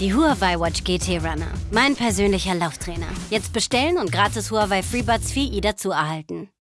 Die Huawei Watch GT Runner. Mein persönlicher Lauftrainer. Jetzt bestellen und gratis Huawei FreeBuds 4i e dazu erhalten.